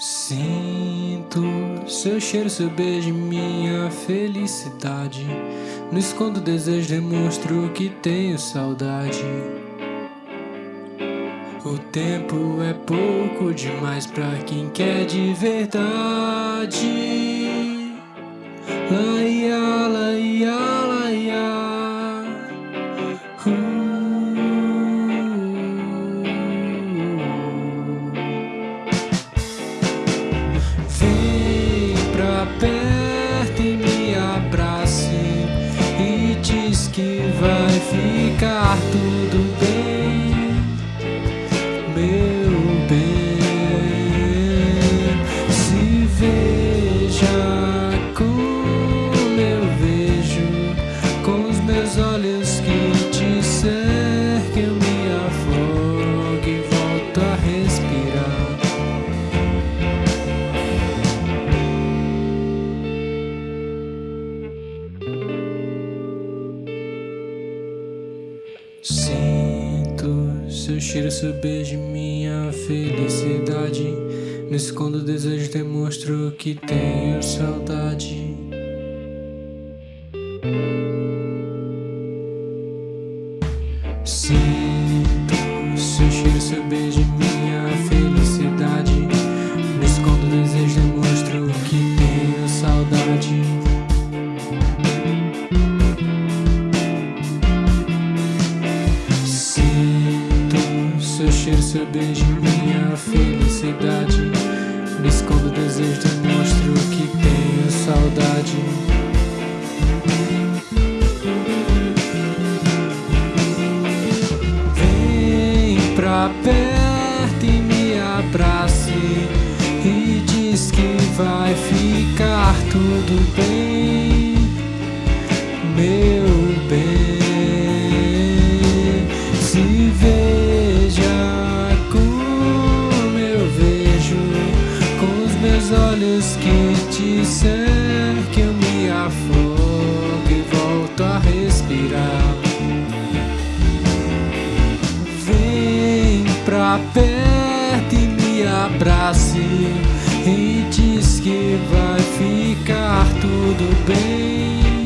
Sinto seu cheiro, seu beijo, minha felicidade. No escondo desejo, demonstro que tenho saudade. O tempo é pouco demais pra quem quer de verdade. Laia, laia. Perto e me abrace e diz que vai ficar tudo bem, meu bem. Se veja Sinto seu cheiro, seu beijo, minha felicidade. No escondo desejo, demonstro que tenho saudade. Sinto seu cheiro, seu beijo, minha seu cheiro, seu beijo, minha felicidade. Me escondo desejo, demonstro que tenho saudade. Vem pra perto e me abrace e diz que vai ficar tudo bem, pra perto e me abrace. E diz que vai ficar tudo bem.